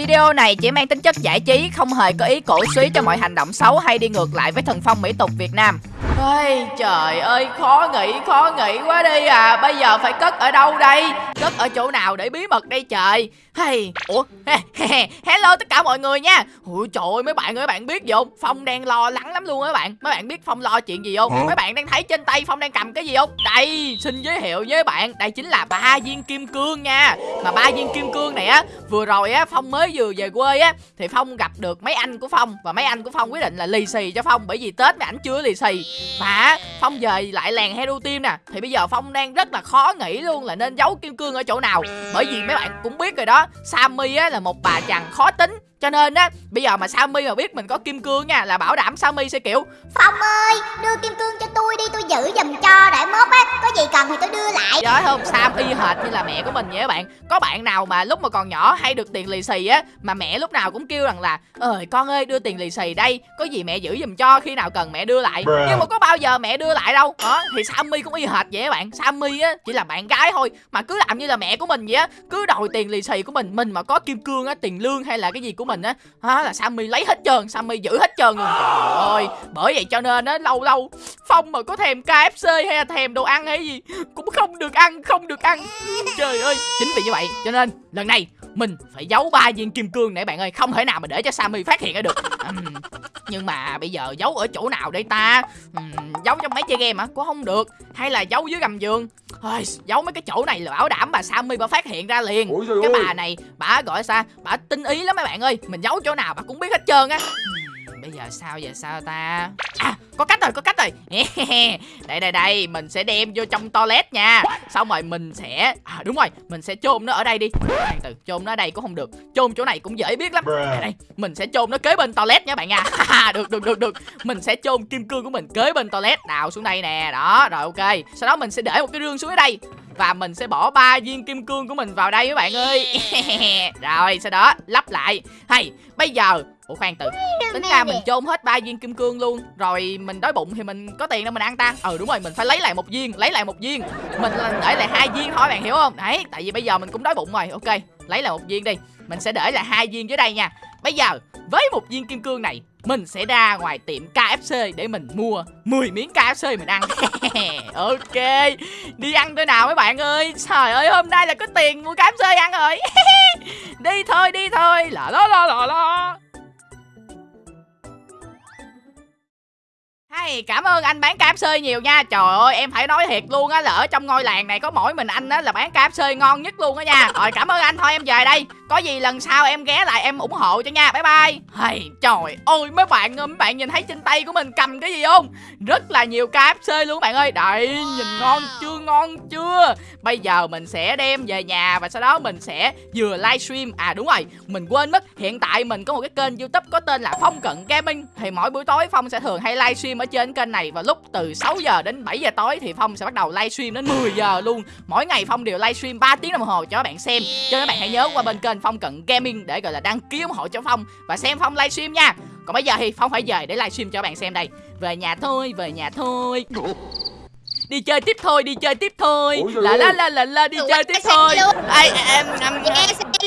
Video này chỉ mang tính chất giải trí, không hề có ý cổ suý cho mọi hành động xấu hay đi ngược lại với thần phong mỹ tục Việt Nam. Ôi trời ơi khó nghĩ khó nghĩ quá đi à. Bây giờ phải cất ở đâu đây? Cất ở chỗ nào để bí mật đây trời? Hey, Ủa Hello tất cả mọi người nha. Ui trời ơi mấy bạn ơi bạn biết gì không? Phong đang lo lắng lắm luôn á bạn. Mấy bạn biết Phong lo chuyện gì không? Hả? Mấy bạn đang thấy trên tay Phong đang cầm cái gì không? Đây xin giới thiệu với bạn. Đây chính là ba viên kim cương nha. Mà ba viên kim cương này á Vừa rồi á Phong mới vừa về quê á Thì Phong gặp được mấy anh của Phong. Và mấy anh của Phong quyết định là lì xì cho Phong. Bởi vì Tết mấy ảnh chưa lì xì mà Phong về lại làng Hero Team nè, Thì bây giờ Phong đang rất là khó nghĩ luôn là nên giấu kim cương ở chỗ nào. Bởi vì mấy bạn cũng biết rồi đó, Sammy á là một bà chàng khó tính cho nên á bây giờ mà Sammy mà biết mình có kim cương nha là bảo đảm Sammy sẽ kiểu Phong ơi đưa kim cương cho tôi đi tôi giữ giùm cho để mốt á có gì cần thì tôi đưa lại. Nhớ không? Sam y hệt như là mẹ của mình vậy các bạn. Có bạn nào mà lúc mà còn nhỏ hay được tiền lì xì á Mà mẹ lúc nào cũng kêu rằng là Ơi con ơi đưa tiền lì xì đây Có gì mẹ giữ giùm cho khi nào cần mẹ đưa lại. Nhưng mà có bao giờ mẹ đưa lại đâu. Đó Thì Sammy cũng y hệt vậy các bạn. Sammy á chỉ là bạn gái thôi Mà cứ làm như là mẹ của mình vậy á. Cứ đòi tiền lì xì của mình Mình mà có kim cương á tiền lương hay là cái gì của mình á là Sammy lấy hết trơn, Sammy giữ hết trơn luôn. Trời ơi, Bởi vậy cho nên á, lâu lâu Phong mà có thèm KFC hay là thèm đồ ăn hay gì, Cũng không được ăn, Không được ăn. Trời ơi, Chính vì như vậy Cho nên lần này mình phải giấu ba viên kim cương này bạn ơi. Không thể nào mà để cho Sammy phát hiện ra được. Uhm, Nhưng mà bây giờ giấu ở chỗ nào đây ta? Uhm, Giấu trong máy chơi game hả? Cũng không được. Hay là giấu dưới gầm giường? Ôi, giấu mấy cái chỗ này là bảo đảm bà Sammy bà phát hiện ra liền. Cái bà này bà gọi sao? Bà tinh ý lắm mấy bạn ơi. Mình giấu chỗ nào bà cũng biết hết trơn á bây giờ sao giờ sao ta? À có cách rồi có cách rồi. Đây đây đây mình sẽ đem vô trong toilet nha. Xong rồi mình sẽ à đúng rồi mình sẽ chôn nó ở đây đi. Từ chôn nó ở đây cũng không được. Chôn chỗ này cũng dễ biết lắm. Đây, đây mình sẽ chôn nó kế bên toilet nha bạn nha. Được được được được. Mình sẽ chôn kim cương của mình kế bên toilet. Đào xuống đây nè. Đó rồi ok. Sau đó mình sẽ để một cái rương xuống ở đây. Và mình sẽ bỏ ba viên kim cương của mình vào đây các bạn ơi. Rồi sau đó lắp lại. Hay bây giờ ủa khoan từ. Tính ra mình chôn hết ba viên kim cương luôn rồi mình đói bụng thì mình có tiền đâu mình ăn ta. Ừ đúng rồi mình phải lấy lại một viên lấy lại một viên. Mình để lại hai viên thôi bạn hiểu không? Đấy tại vì bây giờ mình cũng đói bụng rồi ok. Lấy lại một viên đi. Mình sẽ để lại hai viên dưới đây nha. Bây giờ với một viên kim cương này mình sẽ ra ngoài tiệm KFC để mình mua 10 miếng KFC mình ăn. Ok Đi ăn tới nào mấy bạn ơi. Trời ơi hôm nay là có tiền mua KFC ăn rồi. Đi thôi đi thôi. Là lo lo lo lo Hay, cảm ơn anh bán KFC nhiều nha. Trời ơi em phải nói thiệt luôn á Là ở trong ngôi làng này có mỗi mình anh á Là bán KFC ngon nhất luôn á nha. Rồi cảm ơn anh. Thôi em về đây. Có gì lần sau em ghé lại em ủng hộ cho nha. Bye bye. Hay, Trời ơi mấy bạn mấy bạn nhìn thấy trên tay của mình cầm cái gì không? Rất là nhiều KFC luôn bạn ơi. Đây nhìn ngon chưa ngon chưa? Bây giờ mình sẽ đem về nhà Và sau đó mình sẽ vừa livestream. À đúng rồi mình quên mất. Hiện tại mình có một cái kênh youtube có tên là Phong Cận Gaming. Thì mỗi buổi tối Phong sẽ thường hay livestream ở trên kênh này vào lúc từ 6 giờ đến 7 giờ tối thì Phong sẽ bắt đầu livestream đến 10 giờ luôn. Mỗi ngày Phong đều livestream 3 tiếng đồng hồ cho các bạn xem. Cho các bạn hãy nhớ qua bên kênh Phong Cận Gaming để gọi là đăng ký ủng hộ cho Phong và xem Phong livestream nha. Còn bây giờ thì Phong phải về để livestream cho các bạn xem đây. Về nhà thôi, về nhà thôi. Đi chơi tiếp thôi, đi chơi tiếp thôi. La la la la la đi chơi tiếp thôi. Ai em em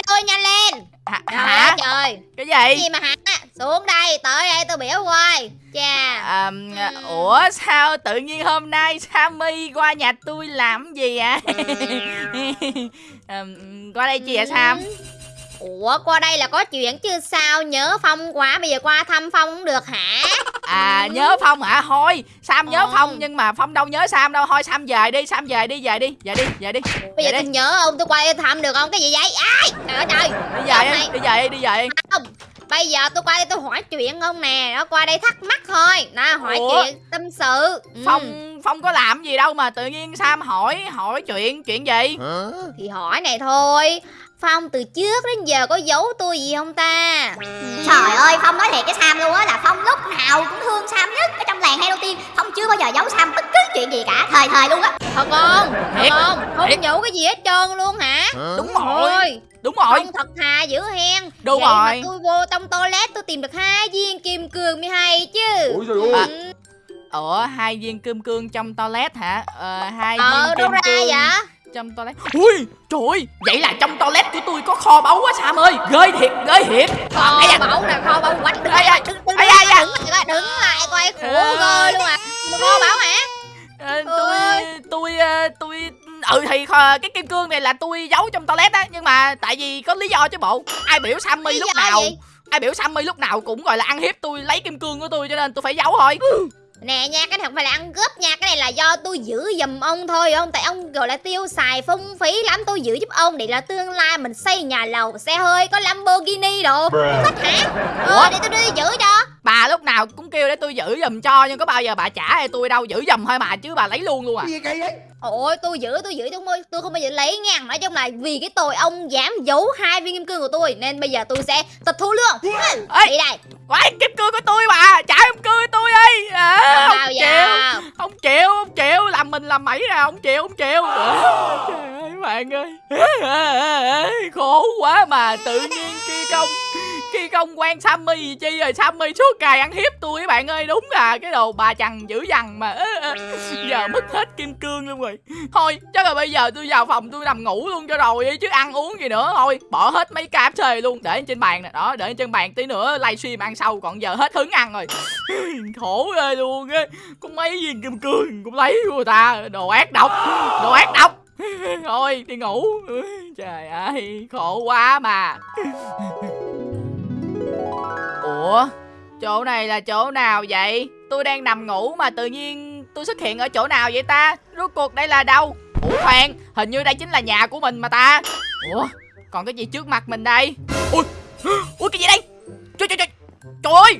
luôn nhanh lên. Hả? hả? Trời. Cái gì? Gì mà hả? Xuống đây, tới đây tôi biểu coi. Chà. À, ủa sao tự nhiên hôm nay Sammy qua nhà tôi làm gì ạ? À? qua đây chi vậy Sam? Ủa qua đây là có chuyện chứ sao? Nhớ Phong quá bây giờ qua thăm Phong cũng được hả? À nhớ Phong hả? Thôi Sam nhớ ừ. Phong nhưng mà Phong đâu nhớ Sam đâu. Thôi Sam về đi Sam về đi về đi về đi về đi Bây giờ tôi nhớ không tôi qua thăm được không Cái gì vậy? Ai? Trời ơi Đi về đi, đi về đi về. Không. Bây giờ tôi qua đây tôi hỏi chuyện không nè. Nó qua đây thắc mắc thôi. Nó hỏi Ủa? chuyện tâm sự. Phong ừ. Phong có làm gì đâu mà tự nhiên Sam hỏi hỏi chuyện chuyện gì? Hả? Thì hỏi này thôi Phong từ trước đến giờ có giấu tôi gì không ta? Trời ơi Phong nói thiệt cái Sam luôn á Là Phong lúc nào cũng thương Sam nhất Ở trong làng Hello Team. Phong chưa bao giờ giấu Sam bất cứ chuyện gì cả Thời thời luôn á. Thật không? Thật không? Không giấu cái gì hết trơn luôn hả? Đúng rồi. Đúng rồi. Phong thật thà dữ hen. Đúng Vậy rồi. mà tôi vô trong toilet tôi tìm được hai viên kim cương mới hay chứ. Ủa trời ơi à, Ủa hai viên kim cương trong toilet hả? Ờ hai ờ, viên kim đâu ra cương vậy trong toilet. Ui trời ơi. Vậy là trong toilet của tôi có kho báu quá sam ơi. Ghê thiệt ghê thiệt. Kho báu nè kho báu? Quánh ây da. đừng lại coi, đứng lại coi khổ ghê luôn à. Kho báu hả? Ờ, tôi tôi tôi ừ thì cái kim cương này là tôi giấu trong toilet á nhưng mà tại vì có lý do chứ bộ. Ai biểu sammy lúc nào ai biểu sammy lúc nào cũng gọi là ăn hiếp tôi lấy kim cương của tôi cho nên tôi phải giấu thôi Nè nha, cái này không phải là ăn cướp nha Cái này là do tôi giữ giùm ông thôi ông. Tại ông gọi là tiêu xài phung phí lắm Tôi giữ giúp ông để là tương lai mình xây nhà lầu Xe hơi, có Lamborghini đồ. Thích hả? Ủa? Ờ, để tôi đi giữ cho. Bà lúc nào cũng kêu để tôi giữ giùm cho nhưng có bao giờ bà trả hay tôi đâu giữ giùm thôi mà chứ bà lấy luôn luôn à. Gì vậy? Ôi tôi giữ tôi giữ tôi không, tôi không bao giờ lấy nha. Nói chung là vì cái tội ông dám giấu hai viên kim cương của tôi Nên bây giờ tôi sẽ tịch thu luôn. Ê. Đi đây. Quái kim cương của tôi bà Trả kim cương của tôi đi à, Đâu Không đâu chịu giờ Không chịu Không chịu làm mẩy ra, Không chịu Không chịu. Trời ơi, bạn ơi. Khổ quá mà Tự nhiên kia công khi công quen Sammy gì chi rồi, Sammy suốt ngày ăn hiếp tôi các bạn ơi, Đúng là cái đồ bà chằn dữ dằn mà Giờ mất hết kim cương luôn rồi. Thôi, chắc là bây giờ tôi vào phòng tôi nằm ngủ luôn cho rồi đi Chứ ăn uống gì nữa. Thôi, bỏ hết mấy cái xề luôn, Để trên bàn nè. Đó, để trên bàn tí nữa livestream ăn sau, Còn giờ hết hứng ăn rồi. Khổ ghê luôn á Có mấy viên kim cương cũng lấy của người ta, Đồ ác độc, Đồ ác độc. Thôi, đi ngủ. Trời ơi, khổ quá mà. Ủa Chỗ này là chỗ nào vậy? Tôi đang nằm ngủ mà tự nhiên Tôi xuất hiện ở chỗ nào vậy ta? Rốt cuộc đây là đâu? Ủa khoan Hình như đây chính là nhà của mình mà ta. Ủa Còn cái gì trước mặt mình đây? Ui Ui cái gì đây? Trời trời trời Trời ơi!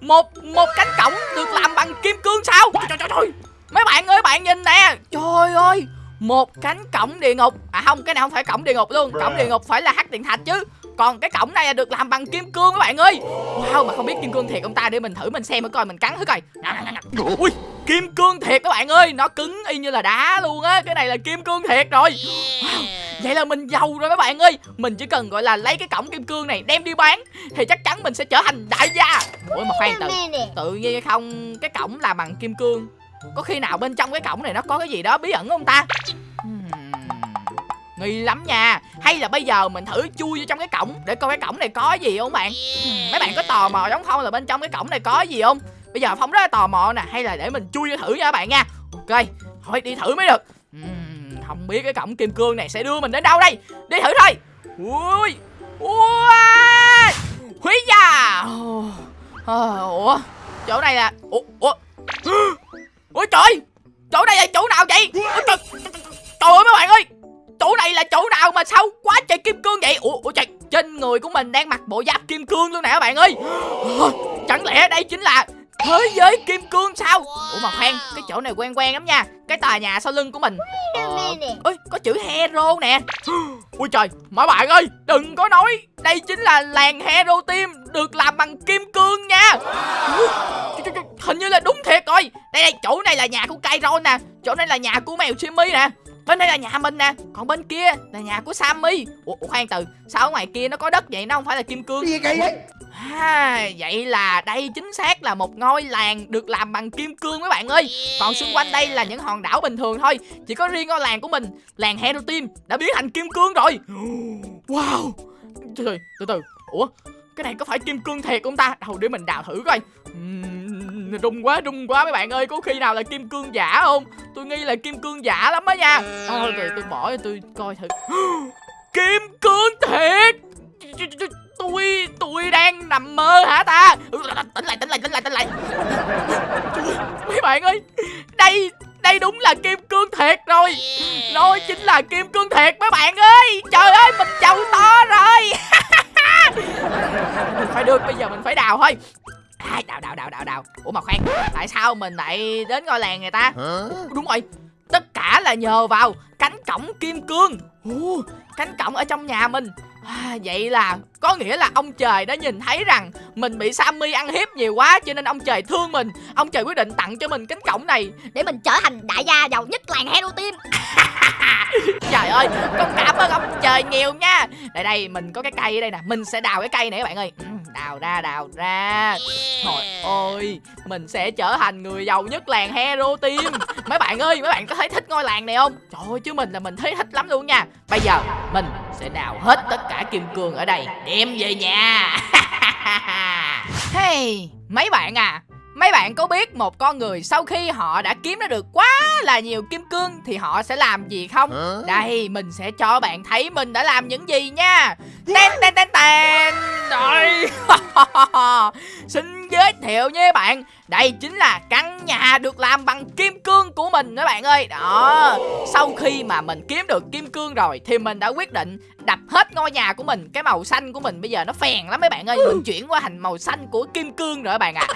Một Một cánh cổng được làm bằng kim cương sao? Trời trời trời, trời. Mấy bạn ơi bạn nhìn nè. Trời ơi một cánh cổng địa ngục. À không cái này không phải cổng địa ngục luôn. Cổng địa ngục phải là hắc điện thạch chứ còn cái cổng này là được làm bằng kim cương các bạn ơi. Wow, mà không biết kim cương thiệt ông ta? Để mình thử mình xem coi mình cắn thử coi. Ui, kim cương thiệt các bạn ơi. Nó cứng y như là đá luôn á. Cái này là kim cương thiệt rồi. Wow. vậy là mình giàu rồi các bạn ơi. Mình chỉ cần, gọi là, lấy cái cổng kim cương này đem đi bán thì chắc chắn mình sẽ trở thành đại gia. Ủa, mà khoan, tự tự nhiên không? Cái cổng là bằng kim cương. Có khi nào bên trong cái cổng này nó có cái gì đó bí ẩn không ta? Nghi lắm nha. Hay là bây giờ mình thử chui vô trong cái cổng. Để coi cái cổng này có gì không bạn? Mấy bạn có tò mò giống không là bên trong cái cổng này có gì không? Bây giờ phong rất là tò mò nè. Hay là để mình chui vô thử nha các bạn nha. Ok thôi đi thử mới được. Không biết cái cổng kim cương này sẽ đưa mình đến đâu đây. Đi thử thôi. Ui ui húi da. Ờ, ủa chỗ này là ủa ủa. Ôi trời chỗ này là chỗ nào vậy? Ôi trời, trời ơi mấy bạn ơi chỗ này là chỗ nào mà sao quá trời kim cương vậy? Ủa, ủa trời trên người của mình đang mặc bộ giáp kim cương luôn nè các bạn ơi. Ờ, chẳng lẽ đây chính là thế giới kim cương sao? Ủa mà khoan cái chỗ này quen quen lắm nha cái tòa nhà sau lưng của mình. Ờ, ơi có chữ hero nè. Ui trời mấy bạn ơi đừng có nói. Đây chính là làng hero team được làm bằng kim cương nha. Hình như là đúng thiệt rồi. Đây đây chỗ này là nhà của Kairon nè. Chỗ này là nhà của mèo Jimmy nè. Bên đây là nhà mình nè. Còn bên kia là nhà của Sammy. Ủa, ủa khoan từ. Sao ở ngoài kia nó có đất vậy? Nó không phải là kim cương. Gì vậy? À, vậy là đây chính xác là một ngôi làng được làm bằng kim cương mấy bạn ơi. Còn xung quanh đây là những hòn đảo bình thường thôi. Chỉ có riêng ngôi làng của mình, làng Hero Team đã biến thành kim cương rồi. Wow. Từ từ, từ từ. Ủa, cái này có phải kim cương thiệt không ta? Đâu để mình đào thử coi. Ừm, Rung quá, rung quá mấy bạn ơi. Có khi nào là kim cương giả không? Tôi nghi là kim cương giả lắm á nha. Thôi rồi tôi bỏ tôi coi thử. Kim cương thiệt! Tôi tôi đang nằm mơ hả ta? Tỉnh lại tỉnh lại tỉnh lại tỉnh lại. Mấy bạn ơi. Đây đây đúng là kim cương thiệt rồi. Nó chính là kim cương thiệt mấy bạn ơi. Trời ơi mình giàu to rồi. Được, phải được bây giờ mình phải đào thôi. À, đào đào đào đào đào. Ủa mà khoan tại sao mình lại đến ngôi làng người ta? Đúng rồi tất cả là nhờ vào cánh cổng kim cương. Ồ, cánh cổng ở trong nhà mình. À, vậy là có nghĩa là ông trời đã nhìn thấy rằng mình bị Sammy ăn hiếp nhiều quá cho nên ông trời thương mình. Ông trời quyết định tặng cho mình cánh cổng này. Để mình trở thành đại gia giàu nhất làng Hero Team trời ơi con cảm ơn ông trời nhiều nha. Đây đây mình có cái cây ở đây nè. Mình sẽ đào cái cây này các bạn ơi. Ừ, đào ra đào ra. Trời ơi mình sẽ trở thành người giàu nhất làng hero team mấy bạn ơi mấy bạn có thấy thích ngôi làng này không? Trời ơi chứ mình là mình thấy thích lắm luôn nha. Bây giờ mình sẽ đào hết tất cả kim cương ở đây. Đem về nhà. Hey, mấy bạn à? Mấy bạn có biết một con người sau khi họ đã kiếm ra được quá là nhiều kim cương thì họ sẽ làm gì không? Đây, mình sẽ cho bạn thấy mình đã làm những gì nha. Tên tên tên tên. Rồi. Xin giới thiệu nha bạn. Đây chính là căn nhà được làm bằng kim cương của mình các bạn ơi. Đó. Sau khi mà mình kiếm được kim cương rồi thì mình đã quyết định đập hết ngôi nhà của mình. Cái màu xanh của mình bây giờ nó phèn lắm mấy bạn ơi. Mình chuyển qua thành màu xanh của kim cương rồi các bạn ạ.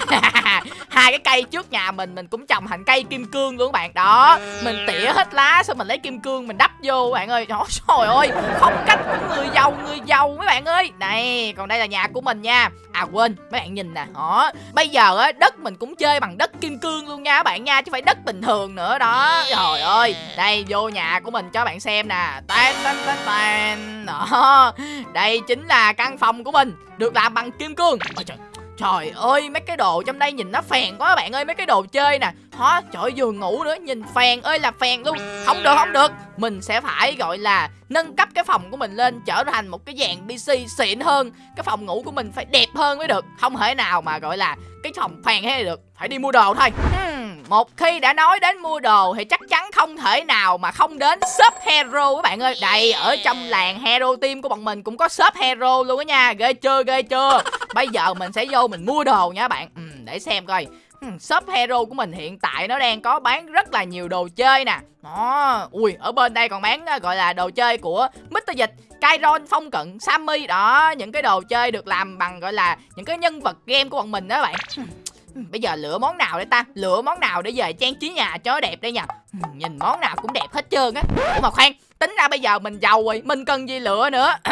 À. hai cái cây trước nhà mình mình cũng trồng thành cây kim cương luôn các bạn. Đó mình tỉa hết lá xong mình lấy kim cương mình đắp vô các bạn ơi trời ơi phong cách của người giàu người giàu mấy bạn ơi. Này còn đây là nhà của mình nha. À quên mấy bạn nhìn nè. Đó bây giờ á đất mình cũng chơi bằng đất kim cương luôn nha các bạn nha chứ phải đất bình thường nữa. Đó trời ơi. Đây vô nhà của mình cho bạn xem nè. Tan tan tan tan đó, đây chính là căn phòng của mình, được làm bằng kim cương. Ôi trời Trời ơi, mấy cái đồ trong đây nhìn nó phèn quá, bạn ơi, mấy cái đồ chơi nè Hả? Trời giường ngủ nữa nhìn phèn ơi là phèn luôn. Không được không được. Mình sẽ phải gọi là nâng cấp cái phòng của mình lên trở thành một cái dạng PC xịn hơn. Cái phòng ngủ của mình phải đẹp hơn mới được. Không thể nào mà gọi là cái phòng phèn hay được. Phải đi mua đồ thôi. Hmm, Một khi đã nói đến mua đồ thì chắc chắn không thể nào mà không đến shop hero các bạn ơi. Đây ở trong làng hero team của bọn mình cũng có shop hero luôn á nha. Ghê chưa ghê chưa? Bây giờ mình sẽ vô mình mua đồ nha các bạn. Ừ, Để xem coi Ừ, shop hero của mình hiện tại nó đang có bán rất là nhiều đồ chơi nè. Đó ui ở bên đây còn bán à, gọi là đồ chơi của Mr Dịch Kyron Phong Cận Sammy. Đó những cái đồ chơi được làm bằng gọi là những cái nhân vật game của bọn mình đó bạn. Ừ, ừ, bây giờ lựa món nào để ta? Lựa món nào để về trang trí nhà cho đẹp đây nha Nhìn món nào cũng đẹp hết trơn á. Ủa mà khoan Tính ra bây giờ mình giàu rồi Mình cần gì lựa nữa?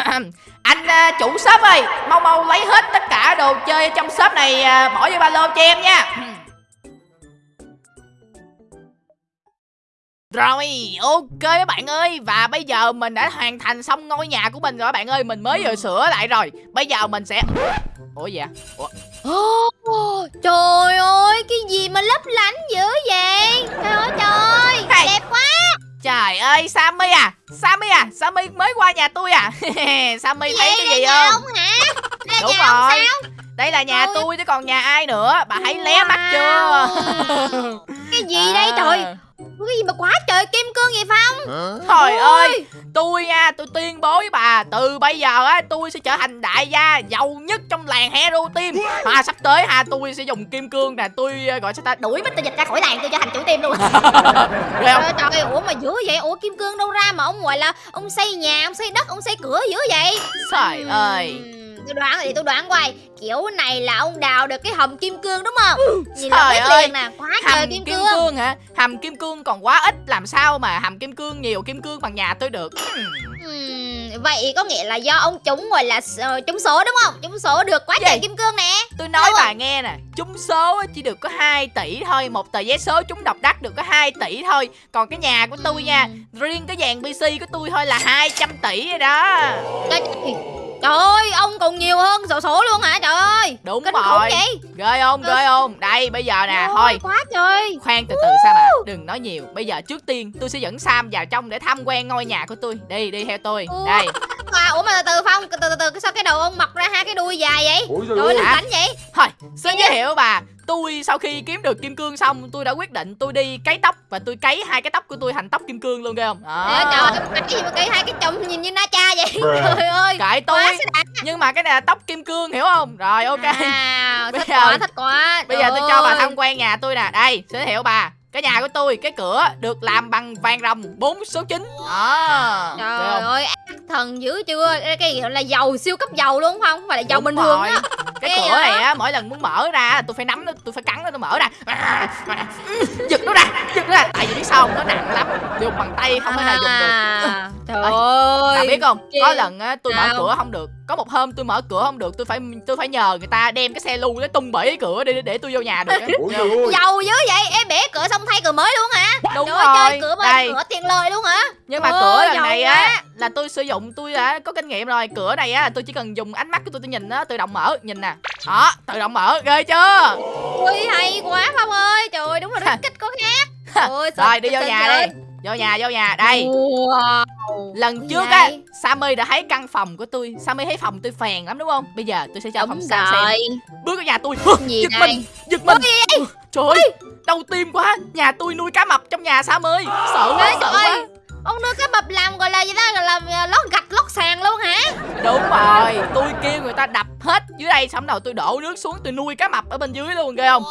Anh uh, chủ shop ơi Mau mau lấy hết tất cả đồ chơi trong shop này uh, Bỏ vô ba lô cho em nha. Rồi, ok các bạn ơi Và bây giờ mình đã hoàn thành xong ngôi nhà của mình rồi các bạn ơi Mình mới vừa sửa lại rồi Bây giờ mình sẽ Ủa gì ạ? Ủa? Oh, trời ơi, cái gì mà lấp lánh dữ vậy? Trời ơi trời, hey. đẹp quá Trời ơi, Sammy à Sammy à, Sammy mới qua nhà tôi à Sammy thấy cái gì không? Ông hả? Là Đúng nhà rồi sao? Đây là nhà tôi. chứ còn nhà ai nữa Bà thấy wow. lé mắt chưa Cái gì à. đây trời cái gì mà quá trời kim cương vậy Phong? Trời ơi Tôi nha tôi tuyên bố với bà Từ bây giờ á tôi sẽ trở thành đại gia Giàu nhất trong làng Hero Team. À sắp tới ha tôi sẽ dùng kim cương nè Tôi gọi sao ta Đuổi Mr. Dịch ra khỏi làng tôi trở thành chủ team luôn. Trời ơi trời ủa mà dữ vậy? Ủa kim cương đâu ra mà ông gọi là Ông xây nhà ông xây đất ông xây cửa dữ vậy? Trời ơi tôi đoán thì tôi đoán quay. Kiểu này là ông đào được cái hầm kim cương đúng không? Nhìn là biết ơi, liền nè quá hầm trời kim, kim cương. cương hả? Hầm kim cương còn quá ít làm sao mà hầm kim cương nhiều kim cương bằng nhà tôi được? Uhm, vậy có nghĩa là do ông trúng gọi là uh, trúng số đúng không? Trúng số được quá trời kim cương nè. Tôi nói bà nghe nè trúng số chỉ được có 2 tỷ thôi một tờ vé số trúng độc đắc được có 2 tỷ thôi. Còn cái nhà của tôi uhm. nha riêng cái dàn pc của tôi thôi là 200 tỷ rồi đó. Trời, Trời ơi, ông còn nhiều hơn sổ số luôn hả? Trời ơi Đúng Kinh rồi. vậy? Ghê không, ghê không? Đây, bây giờ nè, thôi. Quá trời. Khoan từ từ Sam ạ Đừng nói nhiều. Bây giờ trước tiên tôi sẽ dẫn Sam vào trong để tham quan ngôi nhà của tôi. Đi, đi theo tôi. Ủa. Đây. À, Ủa mà từ từ Phong, từ từ từ sao cái đầu ông mọc ra hai cái đuôi dài vậy? Ủa, Trời ơi, cảnh vậy? Thôi, xin giới thiệu bà tôi sau khi kiếm được kim cương xong tôi đã quyết định tôi đi cấy tóc và tôi cấy hai cái tóc của tôi thành tóc kim cương luôn ghê không? Đó. trời ơi cái gì mà cấy hai cái chồng nhìn như na cha vậy? Trời ơi cãi tôi nhưng mà cái này là tóc kim cương hiểu không? Rồi ok. À, thích giờ, quá thích quá. bây giờ tôi cho bà tham quan nhà tôi nè. Đây giới thiệu bà. Cái nhà của tôi cái cửa được làm bằng vàng rồng 4 số 9 đó. Trời ơi thần dữ chưa? Cái gì là dầu siêu cấp dầu luôn không? Không phải là dầu Đúng bình thường á. Cái cửa này á mỗi lần muốn mở ra tôi phải nắm nó tôi phải cắn nó tôi mở ra. Giật nó ra giật nó ra. Tại vì biết sao nó nặng lắm. Dùng bằng tay không thể nào dùng được. À, trời Ơi, biết không? Có lần á tôi mở cửa không được. Có một hôm tôi mở cửa không được, tôi phải tôi phải nhờ người ta đem cái xe lu để tung bể cái cửa để để tôi vô nhà được. dầu dữ vậy em bể cửa xong thay cửa mới luôn hả Đúng Trời ơi, chơi rồi. cửa mà Đây, cửa tiền lời luôn hả nhưng mà Ôi, cửa lần giàu này quá. á là tôi sử dụng tôi đã có kinh nghiệm rồi. Cửa này á tôi chỉ cần dùng ánh mắt của tôi tôi nhìn nó tự động mở, nhìn nè. Đó, tự động mở, ghê chưa? ui hay quá phong ơi trời ơi đúng là rất kích có khác Ôi, Rồi đi vô nhà đi. Vô nhà, vô nhà. Đây. Wow. Lần trước á? Sammy đã thấy căn phòng của tôi. Sammy thấy phòng tôi phèn lắm đúng không? Bây giờ tôi sẽ cho đúng phòng Sam xem. Bước vào nhà tôi. Gì Giật đây mình Giật mình. Ừ, Trời ơi Đau tim quá. Nhà tôi nuôi cá mập trong nhà Sam ơi Sợ quá sợ trời quá. Ơi, ông nuôi cái bập làm gọi là gì đó gọi là à, lót gạch lót sàn luôn hả? Đúng rồi. Tôi kêu người ta đập hết dưới đây Xong đầu tôi đổ nước xuống Tôi nuôi cá mập ở bên dưới luôn ghê không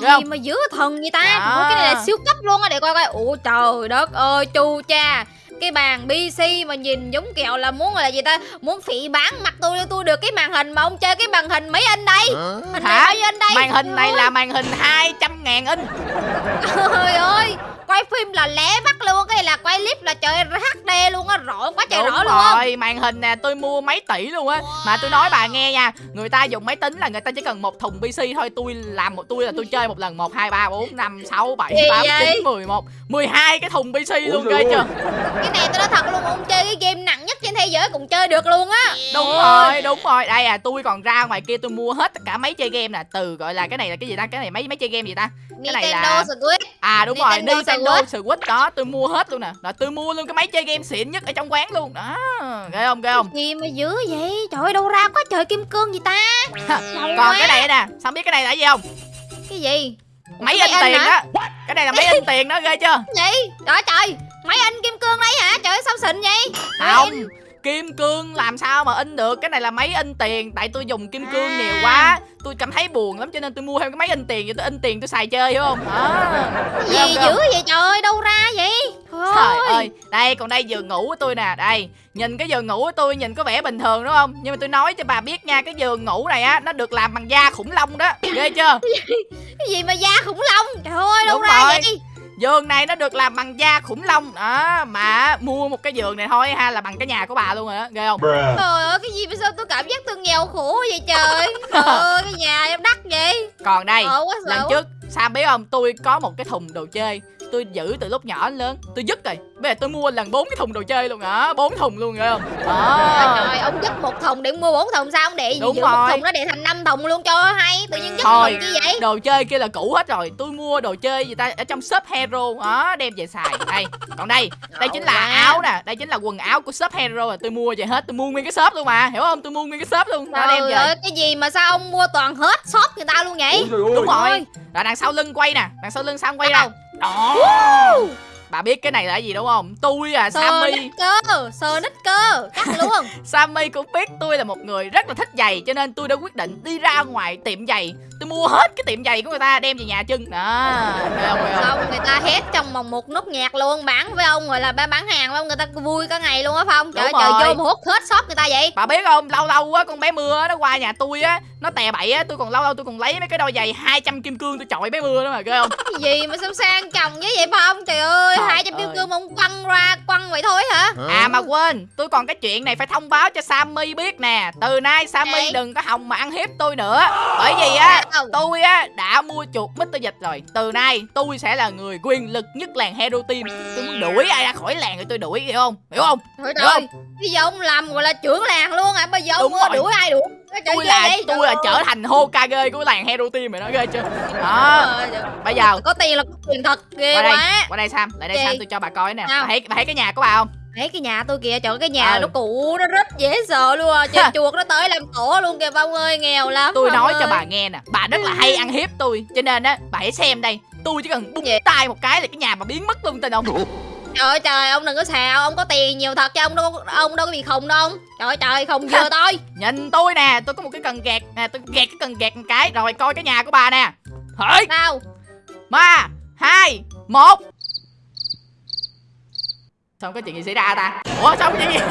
Gì không? mà dữ thần vậy ta? Đó. Cái này là siêu cấp luôn á để coi coi. Ủa trời đất ơi chu cha. Cái bàn PC mà nhìn giống kẹo là muốn là gì ta? Muốn phỉ bán mặt tôi tôi được cái màn hình mà ông chơi cái màn hình mấy inch đây? Hình này Hả? inch đây? Màn hình này là màn hình 200 ngàn inch ơi, trời ơi quay phim là lé bắt luôn cái là quay clip là trời HD luôn á rõ quá trời Đúng rõ luôn. rồi Màn hình nè tôi mua mấy tỷ luôn á. Mà tôi nói bà nghe nha Người ta dùng máy tính là người ta chỉ cần một thùng PC thôi Tôi làm một tôi là tôi chơi một lần 1, 2, 3, 4, 5, 6, 7, Gì 8, vậy? 9, 11 12 cái thùng PC luôn ghê chưa? Cái này tôi nói thật luôn ông chơi cái game nặng thế giới cũng chơi được luôn á Đúng rồi, đúng rồi. Đây à, tôi còn ra ngoài kia tôi mua hết tất cả máy chơi game nè, từ gọi là cái này là cái gì ta? Cái này mấy máy chơi game gì ta? Cái này Nintendo là- Switch À đúng rồi, Nintendo Switch đó, tôi mua hết luôn nè. Rồi tôi mua luôn cái máy chơi game xịn nhất ở trong quán luôn. Đó, ghê không, ghê không? gì mà dữ vậy trời ơi đâu ra có trời kim cương gì ta Còn quá. cái này nè, sao biết cái này là gì không? cái gì Máy in tiền đó. Cái này là máy in tiền đó, ghê chưa? gì trời trời máy in kim cương đấy hả trời ơi, sao xịn vậy Không. Kim cương làm sao mà in được Cái này là máy in tiền Tại tôi dùng kim cương À. nhiều quá Tôi cảm thấy buồn lắm cho nên tôi mua thêm cái máy in tiền Vậy tôi in tiền tôi xài chơi hiểu không không, gì không? dữ vậy trời ơi đâu ra vậy trời Trời ơi, đây còn đây giường ngủ của tôi nè, đây. Nhìn cái giường ngủ của tôi nhìn có vẻ bình thường đúng không? Nhưng mà tôi nói cho bà biết nha, cái giường ngủ này á nó được làm bằng da khủng long đó. Ghê chưa? cái gì mà da khủng long trời ơi đâu Đúng ra rồi. vậy Giường này nó được làm bằng da khủng long. Đó, mà mua một cái giường này thôi ha là bằng cái nhà của bà luôn rồi đó, ghê không? Trời ơi cái gì mà sao tôi cảm giác tôi nghèo khổ vậy trời? Trời ơi cái nhà em đắt vậy. Còn đây, sợ lần trước Sam biết không, tôi có một cái thùng đồ chơi Tôi giữ từ lúc nhỏ đến lớn Tôi dứt rồi. Bây giờ tôi mua lần bốn cái thùng đồ chơi luôn đó bốn thùng luôn ghê không? Đó. Trời ông dứt một thùng để mua bốn thùng sao ông để Đúng giữ một rồi. thùng nó để thành năm thùng luôn cho hay tự nhiên dứt Thôi. thùng chi vậy? đồ chơi kia là cũ hết rồi. Tôi mua đồ chơi gì ta? Ở trong shop hero đó đem về xài. Đây còn đây đây chính là áo nè. Đây chính là quần áo của shop hero rồi tôi mua về hết tôi mua nguyên cái shop luôn mà. Hiểu không? Tôi mua nguyên cái shop luôn. Đó đem Trời về. ơi cái gì mà sao ông mua toàn hết shop người ta luôn vậy? Đúng rồi. Rồi. Đằng sau lưng quay nè. Đằng sau lưng sam quay Đâu? Đó. Bà biết cái này là gì đúng không? Tôi à sammy. nít cơ nít cơ Chắc luôn sammy cũng biết tôi là một người rất là thích giày cho nên tôi đã quyết định đi ra ngoài tiệm giày tôi mua hết cái tiệm giày của người ta đem về nhà chân đó thấy không, thấy không? Xong người ta hét trong vòng một nốt nhạc luôn Bán với ông gọi là ba- bán hàng với ông Người ta vui cả ngày luôn á Phong Trời trời rồi. vô mà hút hết shop người ta vậy Bà biết không, lâu lâu á con bé mưa á, nó qua nhà tôi á, nó tè bậy á, tôi còn lâu lâu tôi còn lấy mấy cái đôi giày 200 kim cương tôi chọi bé mưa đó mà ghê không? Cái gì mà sao sang chồng với vậy Phong Trời ơi hai trăm kim cương mà ông quăng ra quăng vậy thôi hả À mà quên, tôi còn cái chuyện này phải thông báo cho Sammy biết nè. Từ nay Sammy đừng có hòng mà ăn hiếp tôi nữa. Bởi vì á, Tôi á đã mua chuột Mr. Dịch rồi. Từ nay tôi sẽ là người quyền lực nhất làng Hero Team. Tôi muốn đuổi ai ra khỏi làng thì tôi đuổi hiểu không? Hiểu không? Trời Được ơi Bây giờ ông làm gọi là trưởng làng luôn à Bây giờ ông Đúng mua rồi. đuổi ai đuổi Trời Tôi là vậy? tôi là trở thành Hokage của làng Hero Team rồi đó ghê chưa? Đó, bây giờ Có tiền là có tiền thật ghê qua đây, quá qua đây Sam, lại đây Gì? Sam tôi cho bà coi nè. Bà thấy bà thấy cái nhà của bà không? Thấy cái nhà tôi kìa, trời ơi, cái nhà Ừ. nó cũ, nó rất dễ sợ luôn à. Chơi chuột nó tới làm tổ luôn kìa Phong ơi, nghèo lắm tôi nói ơi. cho bà nghe nè bà rất là hay ăn hiếp tôi cho nên á bà hãy xem đây tôi chỉ cần búng tay một cái là cái nhà bà biến mất luôn tin không Trời ơi trời, ông đừng có xào, ông có tiền nhiều thật chứ ông đâu ông đâu có bị khùng đâu. Trời ơi trời, khùng vừa tôi. nhìn tôi nè tôi có một cái cần gạt nè tôi gạt cái cần gạt một cái rồi coi cái nhà của bà nè hỡi Sao? ba hai một Xong có chuyện gì xảy ra ta? Ủa xong chuyện gì?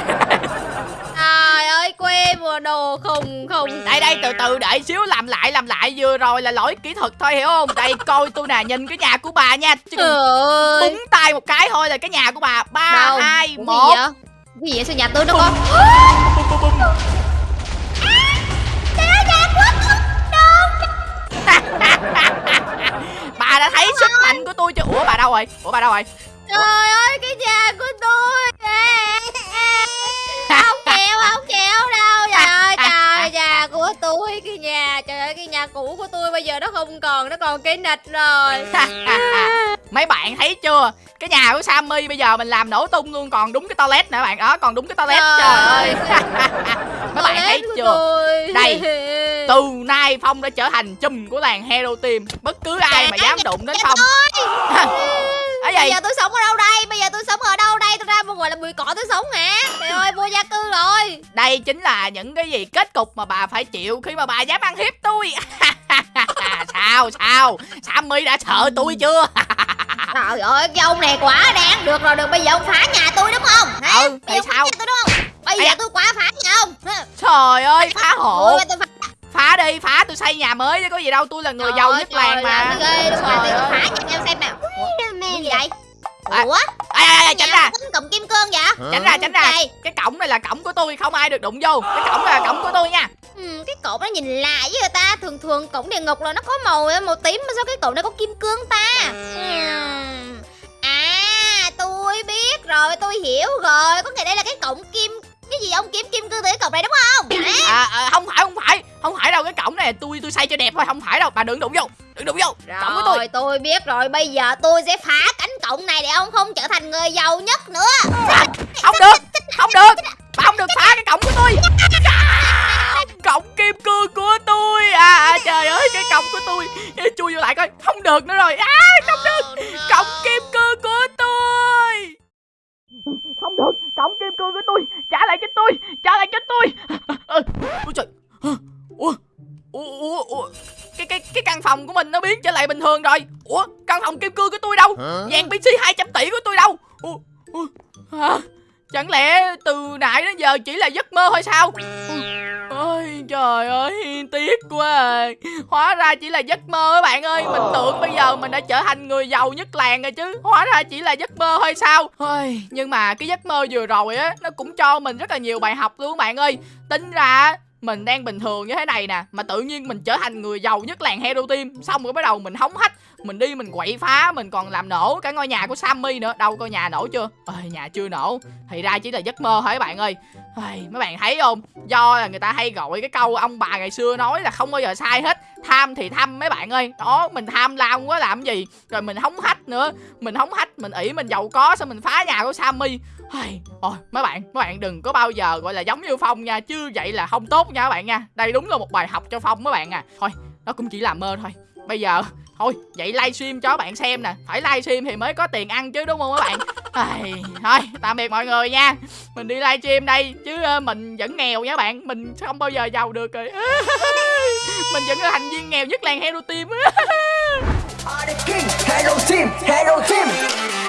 Trời ơi quê vừa đồ khùng khùng. Đây đây từ từ đợi xíu làm lại làm lại. Vừa rồi là lỗi kỹ thuật thôi hiểu không? Đây coi tôi nè nhìn cái nhà của bà nha. Trời ơi. búng tay một cái thôi là cái nhà của bà. Ba hai Cái gì một. vậy? Cái gì vậy? Sao nhà tôi nó có bà đã thấy sức mạnh của tôi chưa? Ủa bà đâu rồi? Ủa bà đâu rồi Trời ơi cái nhà của tôi Không chịu không chịu đâu. Trời ơi trời nhà của tôi Cái nhà trời ơi cái nhà cũ của tôi bây giờ nó không còn Nó còn cái nịch rồi. Mấy bạn thấy chưa? Cái nhà của Sammy bây giờ mình làm nổ tung luôn còn đúng cái toilet nữa bạn. Đó còn đúng cái toilet Trời trời. ơi. Mấy bạn thấy chưa? tôi. Đây. từ nay phong đã trở thành chùm của làng hero team. Bất cứ ai mà dám đụng đến phong gì giờ tôi sống ở đâu đây? Bây giờ tôi sống ở đâu đây? Tôi ra một ngoài là bụi cỏ tôi sống hả? Trời ơi vô gia cư rồi. Đây chính là những cái gì kết cục mà bà phải chịu khi mà bà dám ăn hiếp tôi. Sao sao? Sammy đã sợ tôi chưa? Trời ơi cái ông này quá đáng. Được rồi được. Bây giờ ông phá nhà tôi đúng không? Hả? Ừ, Bây phá sao? nhà tôi đúng không? Bây Ây giờ tôi quá phá nhà ông. Trời ơi phá hộ. Ôi, phá. Đi phá. Tôi xây nhà mới chứ có gì đâu. Tôi là người Trời giàu ơi, nhất làng mà. ghê đúng rồi. Tôi phá nhà em xem nào Gì vậy? À, Ủa? Ê, ê, ê, tránh ra. cụm kim cương vậy? Tránh ra tránh ra. Đây. cái cổng này là cổng của tôi không ai được đụng vô. Cái cổng này là cổng của tôi nha. Ừ, cái cột nó nhìn lạ với người ta. Thường thường cổng địa ngục là nó có màu màu tím mà sao cái cột này có kim cương ta? Ừm. à tôi biết rồi tôi hiểu rồi. Có nghĩa đây là cái cổng kim cái gì ông? Kiếm kim cương từ cái cột này đúng không? À, à, không phải không này tôi tôi xây cho đẹp thôi không phải đâu. Bà đừng đụng vô đừng đụng vô. Cổng của tôi rồi tôi. biết rồi. Bây giờ tôi sẽ phá cánh cổng này để ông không trở thành người giàu nhất nữa. Không được không được. Bà không được phá cái cổng của tôi. Cổng kim cương của tôi. À, à trời ơi cái cổng của tôi. Chui vô lại coi. Không được nữa rồi. À không được. Cổng kim cương của tôi. Không được. Cổng kim cương của tôi. Trả lại cho tôi. Trả lại cho tôi. Ơ, ôi trời. Ủa ủa ủa ủa cái cái cái căn phòng của mình nó biến trở lại bình thường rồi. Ủa căn phòng kim cương của tôi đâu? Vàng pc 200 tỷ của tôi đâu? Ủa, ủa, hả? Chẳng lẽ từ nãy đến giờ chỉ là giấc mơ thôi sao? Ôi trời ơi tiếc quá à. hóa ra chỉ là giấc mơ các bạn ơi. Mình tưởng bây giờ mình đã trở thành người giàu nhất làng rồi chứ. Hóa ra chỉ là giấc mơ thôi sao? Ôi nhưng mà cái giấc mơ vừa rồi á nó cũng cho mình rất là nhiều bài học luôn các bạn ơi. Tính ra mình đang bình thường như thế này nè mà tự nhiên mình trở thành người giàu nhất làng hero team. Xong rồi bắt đầu mình hóng hách mình đi mình quậy phá mình còn làm nổ cả ngôi nhà của sammy nữa. Đâu coi nhà nổ chưa? Ơi nhà chưa nổ. Thì ra chỉ là giấc mơ thôi các bạn ơi? Ai, mấy bạn thấy không? Do là người ta hay gọi cái câu ông bà ngày xưa nói là không bao giờ sai hết. Tham thì thăm mấy bạn ơi. Đó mình tham lam quá làm gì? Rồi mình hóng hách nữa. Mình hóng hách mình ỉ mình giàu có xong mình phá nhà của sammy ôi mấy bạn mấy bạn đừng có bao giờ gọi là giống như phong nha chứ vậy là không tốt nha các bạn nha. Đây đúng là một bài học cho phong mấy bạn à. Thôi nó cũng chỉ là mơ thôi. Bây giờ thôi vậy livestream cho các bạn xem nè. Phải livestream thì mới có tiền ăn chứ đúng không các bạn? Ai, thôi tạm biệt mọi người nha. Mình đi livestream đây chứ ờ, mình vẫn nghèo nha bạn. Mình không bao giờ giàu được rồi. Mình vẫn là thành viên nghèo nhất làng hero team Hello Team, Hello Team.